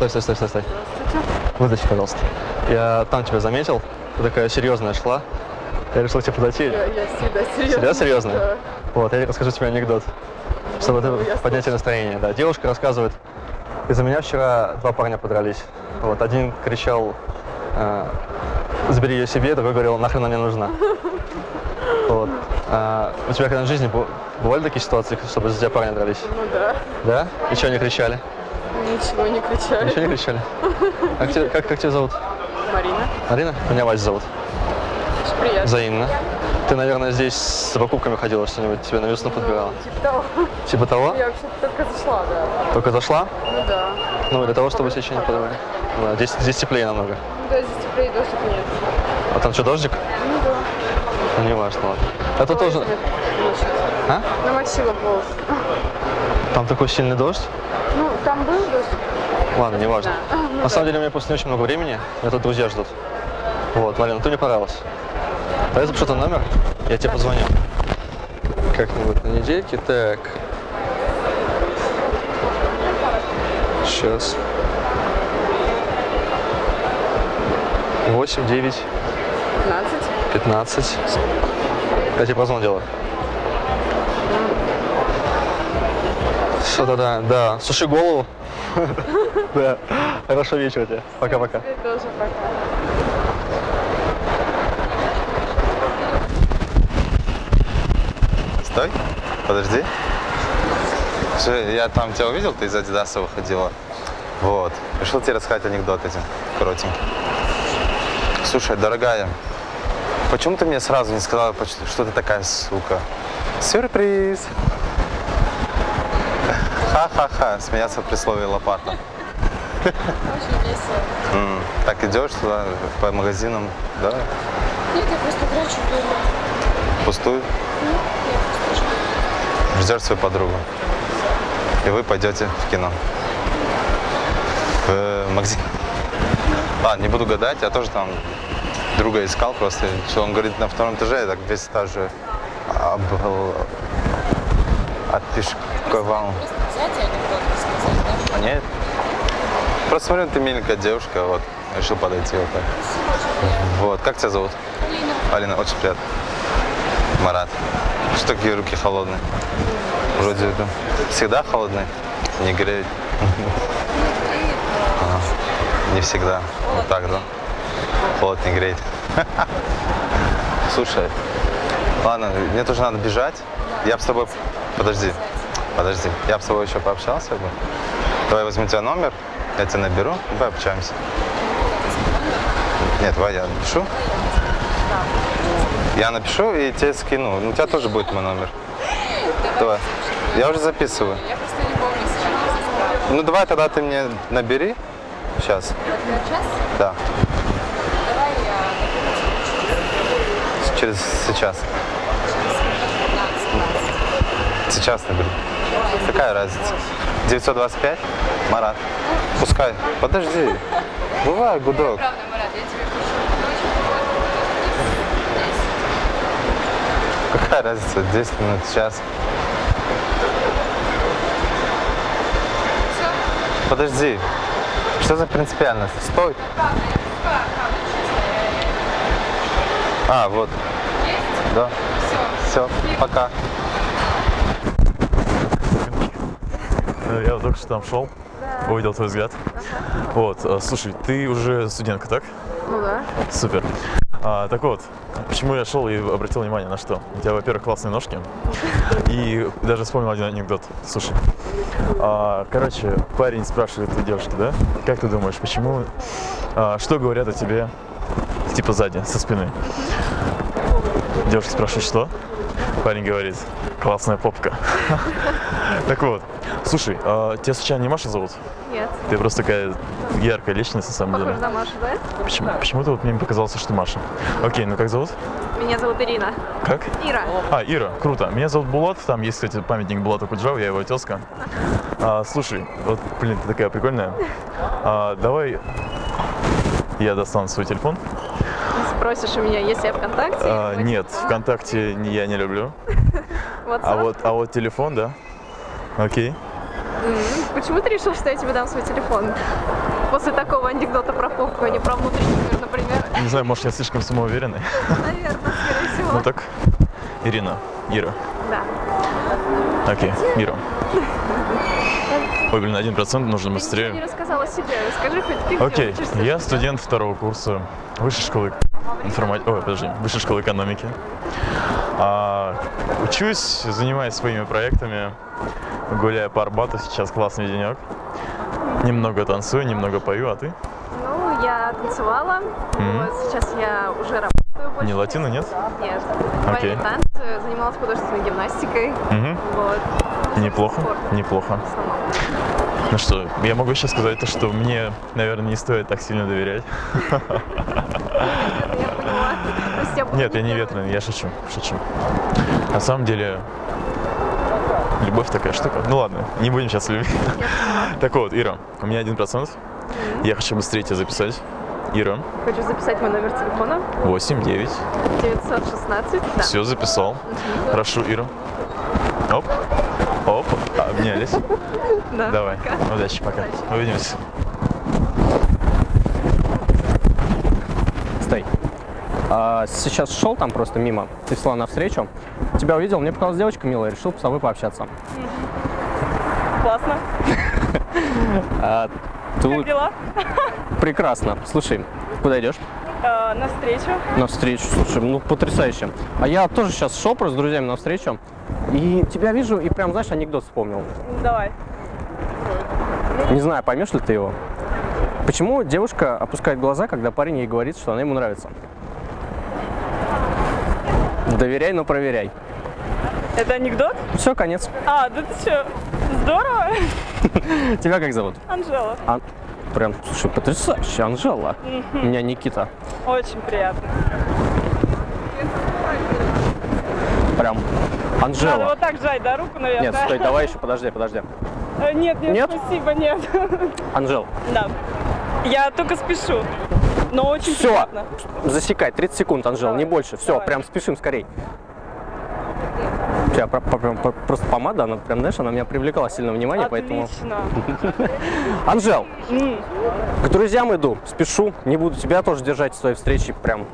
Стой, стой, стой, стой, стой. Вытащи, пожалуйста. Я там тебя заметил, ты такая серьезная шла. Я решил тебе подойти. Я, я всегда серьезно. Всегда серьезно? Да. Вот, я расскажу тебе анекдот, чтобы Ну, поднять тебе настроение. Да, девушка рассказывает, из-за меня вчера два парня подрались. Вот, один кричал, э, забери ее себе, другой говорил, нахрен она мне нужна. Вот. А у тебя когда в жизни бывали такие ситуации, чтобы из-за тебя парни дрались? Ну да. Да? И что они кричали? Ничего не кричали. Ничего не кричали? Как, тебя- как, как тебя зовут? Марина. Марина? Меня Вася зовут. Очень приятно. Взаимно. Ты, наверное, здесь с покупками ходила, что-нибудь тебе на весну подбирала? Типа того. Типа того? Я вообще только зашла, да. Только зашла? Ну да. Ну, для того, чтобы сейчас не подавали. Да, здесь, здесь теплее намного. Ну да, здесь теплее дождик нет. А там что, дождик? Ну да. Ну, не важно, ладно. Это тоже... Ночью. А? Намочила волосы. Там такой сильный дождь? Ну, там был дождь. Ладно, не важно. Да. Ну На самом деле, у меня просто не очень много времени. Меня тут друзья ждут. Вот, Марина, ты мне понравилась. Дай запишу твой номер, я тебе позвоню. Как-нибудь на недельке. Так. Сейчас. 8, 9, 15. 15. Я тебе позвон делаю. Что-то да, да. Суши голову. Да. Хорошего вечера тебе. Пока-пока. Тоже пока. Стой, подожди. Слушай, я там тебя увидел, ты из Адидаса выходила. Вот. Решил тебе рассказать анекдот один, коротенький. Слушай, дорогая, почему ты мне сразу не сказала, что ты такая сука? Сюрприз! Ха-ха-ха, смеяться при слове лопата. Очень весело. Так идешь туда, по магазинам, да? Нет, я просто трачу дома. Пустую? Ну, я просто жду. ждешь свою подругу. И вы пойдете в кино. В магазин. Ладно, не буду гадать, я тоже там друга искал просто. Что он говорит на втором этаже, я так весь этаж же обл... отпешковал. Рассказать, да? А нет? Просто смотрю, ты миленькая девушка, вот, решил подойти вот так. Вот, как тебя зовут? Алина, Алина, очень приятно. Марат. Что такие руки холодные? Вроде это всегда холодные? Не греют? А, Не всегда. Вот так, да? Холод не греет. Слушай, ладно, мне тоже надо бежать. Я бы с тобой... Подожди, подожди. Я бы с тобой еще пообщался бы. Давай возьму тебя номер, я тебя наберу, давай общаемся. Нет, давай я напишу. Я напишу и тебе скину. Ну, у тебя тоже будет мой номер. Давай. Я уже записываю. я просто не помню сейчас. Ну, давай тогда ты мне набери. Сейчас. Час? Да. Давай я Через сейчас. Сейчас наберу. Какая разница? 925? Марат. Пускай. Подожди. Бывай, гудок. Правда, Марат, я тебе пишу. Какая разница? 10 минут, час. Подожди. Что за принципиальность? Стой. А, вот. Да. Все. Пока. Я только что там шел, увидел твой взгляд. Вот, э, слушай, ты уже студентка, так? Ну да. Супер. А, так вот, почему я шел и обратил внимание на что? У тебя, во-первых, классные ножки. И даже вспомнил один анекдот. Слушай, а, короче, парень спрашивает у девушки, да? Как ты думаешь, почему, а, что говорят о тебе, типа сзади, со спины? Девушка спрашивает, что? Парень говорит, классная попка. Так вот, слушай, а тебя случайно не Маша зовут? Нет. Ты просто такая яркая личность на самом деле. Похоже на Машу, да? Почему, почему-то вот мне показалось, что Маша. Окей, ну как зовут? Меня зовут Ирина. Как? Ира. А, Ира, круто. Меня зовут Булат, там есть, кстати, памятник Булату Куджаву, я его тезка. А, слушай, вот, блин, ты такая прикольная. А, давай я достану свой телефон. Спросишь у меня, есть я ВКонтакте? А, нет? ВКонтакте я не люблю. А вот, а вот телефон, да? Окей. Почему ты решил, что я тебе дам свой телефон? После такого анекдота про попку, а не про внутренний мир, например. Не знаю, может, я слишком самоуверенный. Наверное, скорее всего. Ну так, Ирина, Ира. Да. Окей, Ира. Ой, блин, один процент нужно Ты ничего не быстрее. рассказала себе. Расскажи хоть ты Окей, учишься? я студент второго курса высшей школы информатики, ой, подожди, высшей школы экономики. А, учусь, занимаюсь своими проектами, гуляю по Арбату, сейчас классный денек. Немного танцую, немного пою, а ты? Ну, я танцевала. Мгм. Вот, сейчас я уже работаю больше. Не латина, нет? Нет. Окей. Бальные танцы, занималась художественной гимнастикой. Угу. Вот, Неплохо, неплохо. Ну что, я могу сейчас сказать то, что мне, наверное, не стоит так сильно доверять. Нет, я не ветреный, я шучу, шучу. На самом деле, любовь такая штука. Ну ладно, не будем сейчас любить. Так вот, Ира, у меня один процент. Я хочу быстрее тебя записать. Ира, Хочу записать мой номер телефона. 8, 9. 916. Да. Все, записал. Хорошо, Ира. Обнялись. Да. Давай, Пока. удачи, пока. Удачи. Увидимся. Стой. А, сейчас шел там просто мимо, ты шла навстречу. Тебя увидел, мне показалась девочка милая, решил с тобой пообщаться. Классно. А, Как тут дела? прекрасно. Слушай, куда идешь? Э, на встречу. Навстречу, слушай, ну потрясающе. А я тоже сейчас шел просто с друзьями навстречу. И тебя вижу, и прям, знаешь, анекдот вспомнил. Давай. Не знаю, поймешь ли ты его. Почему девушка опускает глаза, когда парень ей говорит, что она ему нравится? Доверяй, но проверяй. Это анекдот? Все, конец. А, да ты что? Здорово. Тебя как зовут? Анжела. А, прям, слушай, потрясающе, Анжела. У меня Никита. Очень приятно. Прям Надо Анжела. вот так жать, да, руку, наверное? Нет, стой, давай еще, подожди, подожди. Э, Нет, нет, Нет? спасибо, нет. Анжел, Да. Я только спешу. Но очень все, приятно. засекай, 30 секунд, Анжел, Давай, не больше. Все, давай. прям спешим скорей. Прям про- просто помада, она прям, знаешь, она меня привлекала сильно внимание, поэтому... Анжел, к друзьям иду, спешу, не буду тебя тоже держать в своей встрече, прям.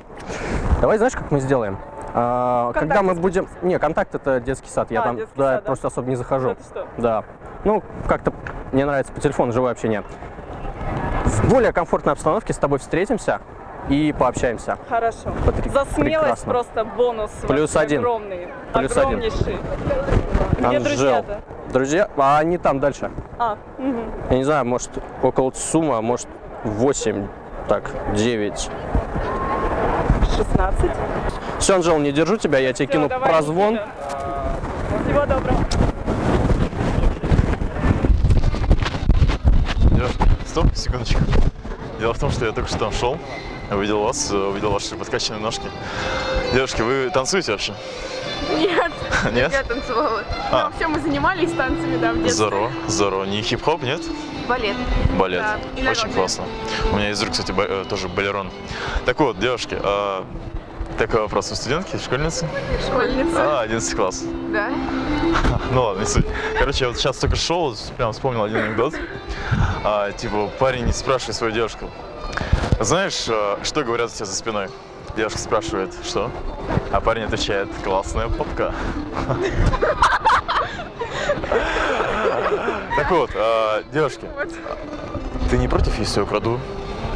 Давай, знаешь, как мы сделаем? А, когда мы будем... Не, контакт это детский сад, я А, там детский туда сад, да? просто особо не захожу. Да. Ну, как-то мне нравится по телефону живое общение. В более комфортной обстановке с тобой встретимся и пообщаемся. Хорошо. Потр- За смелость прекрасно. просто бонус. Плюс один. Огромный. Плюс один. Огромнейший. Где Анжел. друзья-то? Друзья, а они там дальше. А, мгм. Я не знаю, может, около сумма, может, 8, так, 9. 16. Все, Анжел, не держу тебя, я тебе Всё, кину прозвон. Никита. Всего доброго. Стоп, секундочку. Дело в том, что я только что там шел, увидел вас, э, увидел ваши подкачанные ножки. Девушки, вы танцуете вообще? Нет, Нет? я танцевала. А. Ну, вообще мы занимались танцами, да, в детстве. Здорово, здорово. Не хип-хоп, нет? Балет. Балет. Да, Очень классно. У меня есть друг, кстати, э, тоже балерон. Так вот, девушки, а, такой вопрос. Вы студентки, школьницы? Школьница. А, 11 класс. Да. Ну ладно, не суть. Короче, я вот сейчас только шел, прям вспомнил один анекдот. А, типа, парень спрашивает свою девушку. Знаешь, а, что говорят у тебя за спиной? Девушка спрашивает, что? А парень отвечает, классная попка. Так вот, а, девушки, ты не против, если я украду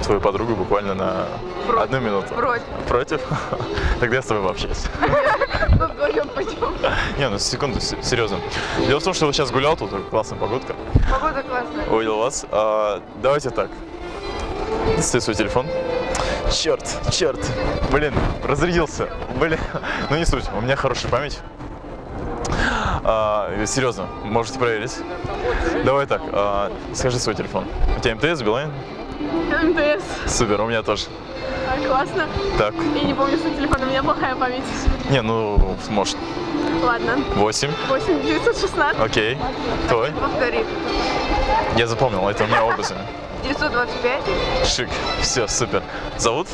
твою подругу буквально на Против. одну минуту? Против. Против? Тогда я с тобой пообщаюсь. Не, ну секунду, серьезно. Дело в том, что я сейчас гулял, тут классная погодка. Погода классная. Увидел вас. А, давайте так. Достаю свой телефон. Черт, черт. Блин, разрядился. Блин. Ну не суть, у меня хорошая память. А, серьезно, можете проверить. Давай так, а, скажи свой телефон. У тебя МТС, Билайн? МТС. Супер, у меня тоже. А, классно. Так, Я не помню свой телефон, у меня плохая память. не, ну, может, Ладно. 8. 8 916. Окей. Твой? Повтори. Я запомнил, это у меня образы. 925. Шик. Все, супер. Зовут?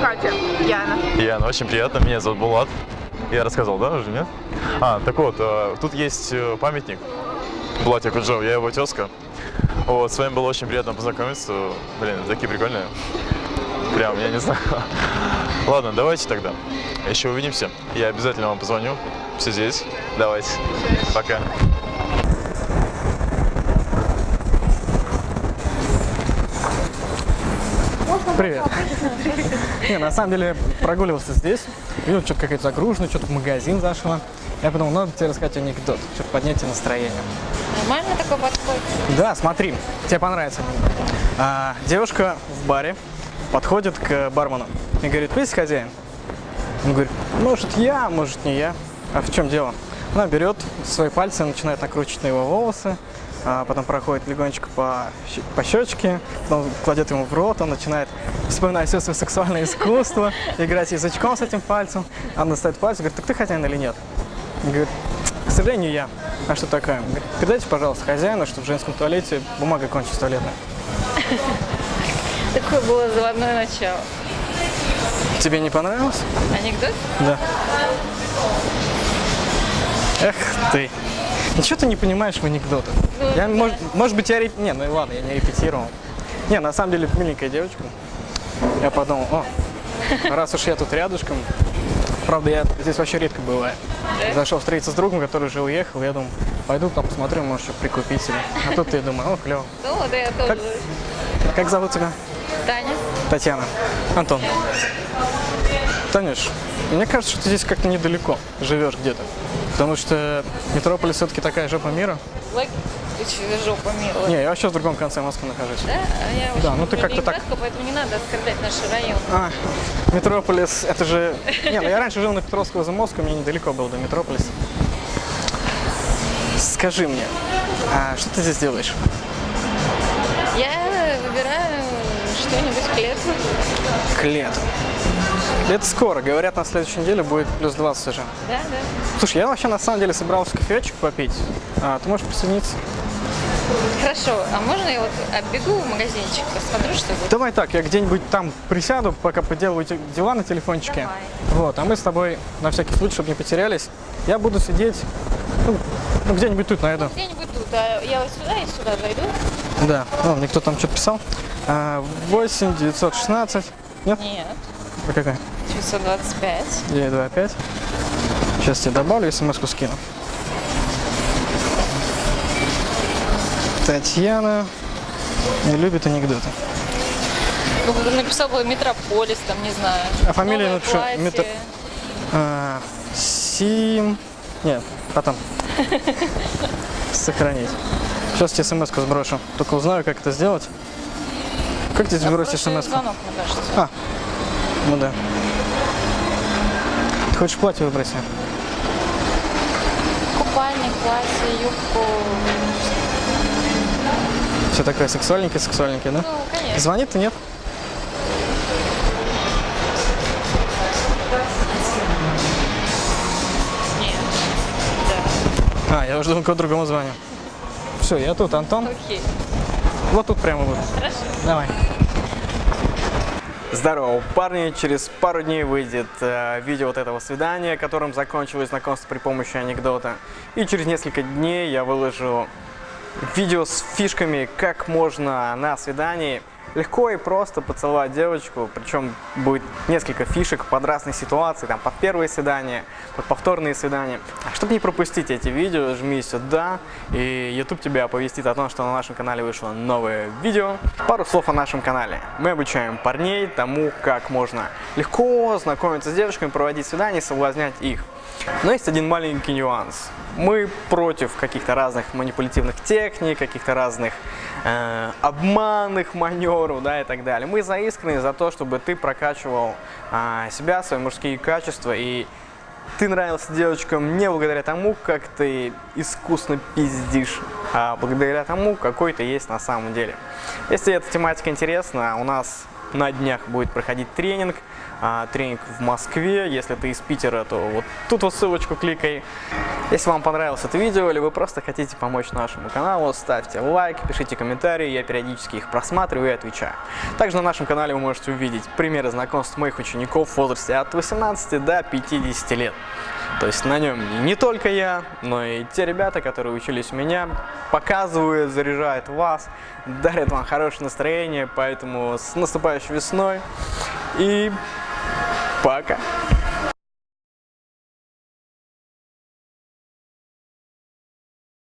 Катя. Яна. Яна, очень приятно. Меня зовут Булат. Я рассказывал, да, уже нет? А, так вот, э, тут есть э, памятник. Платье Куджоу, я его тезка. Вот, с вами было очень приятно познакомиться. Блин, такие прикольные. Прям, я не знаю. Ладно, давайте тогда. Еще увидимся. Я обязательно вам позвоню. Все здесь. Давайте. Пока. Привет. Не, на самом деле прогуливался здесь, видел, что-то какая-то загружена, что-то в магазин зашла. Я подумал, надо тебе рассказать анекдот, чтобы поднять тебе настроение. Нормально такой подход? Да, смотри, тебе понравится. А, девушка в баре подходит к бармену и говорит, вы есть хозяин? Он говорит, может я, может не я. А в чем дело? Она берет свои пальцы, начинает накручивать на его волосы, а потом проходит легонечко по, по щечке, потом кладет ему в рот, он начинает вспоминать все свое сексуальное искусство, играть язычком с этим пальцем. Она достает пальцы, говорит, так ты хозяин или нет? Говорит, к сожалению, я. А что такое? Говорит, передайте, пожалуйста, хозяину, что в женском туалете бумага кончилась туалетная. Такое было заводное начало. Тебе не понравилось? Анекдот? Да. Эх ты. Ничего ты не понимаешь в анекдотах. Я, может, может быть, я реп... Не, ну ладно, я не репетировал. Не, на самом деле, миленькая девочка. Я подумал, о, раз уж я тут рядышком, правда, я здесь вообще редко бываю. Зашел встретиться с другом, который уже уехал, я думал, пойду там посмотрю, может, что прикупить себе. А тут я думаю, о, клево. Ну, да, я тоже. Как зовут тебя? Таня. Татьяна. Антон. Танюш, мне кажется, что ты здесь как-то недалеко живешь где-то. Потому что Метрополис все-таки такая жопа мира. Лайк, ты че, жопа милая. Не, я вообще в другом конце Москвы нахожусь. Да? А я Да, очень ну ты как-то так- поэтому не надо оскорблять наш район. А, Метрополис, это же... Не, ну я раньше жил на Петровского Замоска, мне недалеко было до Метрополиса. Скажи мне, а что ты здесь делаешь? Я выбираю что-нибудь к лету. К лету. Это скоро, говорят, на следующей неделе будет плюс 20 уже. Да, да. Слушай, я вообще на самом деле собрался кофеечек попить. А, ты можешь присоединиться? Хорошо, а можно я вот оббегу в магазинчик, посмотрю, что будет? Давай так, я где-нибудь там присяду, пока поделаю дела на телефончике. Давай. Вот, а мы с тобой, на всякий случай, чтобы не потерялись, я буду сидеть, ну, ну, где-нибудь тут найду. Где-нибудь тут, а я вот сюда и сюда зайду. Да, ну, мне кто там что-то писал. А, 8 916. Нет? Нет, А какая? 925. 925. Сейчас тебе добавлю, смс-ку скину. Татьяна не любит анекдоты. Ну, написал бы Метрополис, там, не знаю. А фамилия напишу. Метро- А, Сим... Нет, потом. Сохранить. Сейчас тебе смс сброшу. Только узнаю, как это сделать. Как тебе сбросить Прошлый смс -ку? звонок, мне кажется. А, ну да. Хочешь платье себе? Купальник, платье, юбку. Все такое сексуальненькое, сексуальненькое, да? Ну, конечно. Звонит ты нет? А, я уже думал, кого другому звоню. Все, я тут, Антон. Окей. Вот тут прямо буду. Хорошо. Давай. Здорово, парни. Через пару дней выйдет э, видео вот этого свидания, которым закончилось знакомство при помощи анекдота. И через несколько дней я выложу видео с фишками, как можно на свидании легко и просто поцеловать девочку. Причем будет несколько фишек под разные ситуации, там под первые свидания, под повторные свидания. А чтобы не пропустить эти видео, жми сюда, и YouTube тебя оповестит о том, что на нашем канале вышло новое видео. Пару слов о нашем канале. Мы обучаем парней тому, как можно легко знакомиться с девушками, проводить свидания соблазнять их. Но есть один маленький нюанс. Мы против каких-то разных манипулятивных техник, каких-то разных э, обманных маневров, да, и так далее. Мы за искренность, за то, чтобы ты прокачивал а, себя, свои мужские качества, и ты нравился девочкам не благодаря тому, как ты искусно пиздишь, а благодаря тому, какой ты есть на самом деле. Если эта тематика интересна, у нас на днях будет проходить тренинг. А, тренинг в Москве. Если ты из Питера, то вот тут вот ссылочку кликай. Если вам понравилось это видео, или вы просто хотите помочь нашему каналу, ставьте лайк, пишите комментарии, я периодически их просматриваю и отвечаю. Также на нашем канале вы можете увидеть примеры знакомств моих учеников в возрасте от 18 до 50 лет. То есть на нем не только я, но и те ребята, которые учились у меня, показывают, заряжают вас, дарят вам хорошее настроение, поэтому с наступающей весной и пока!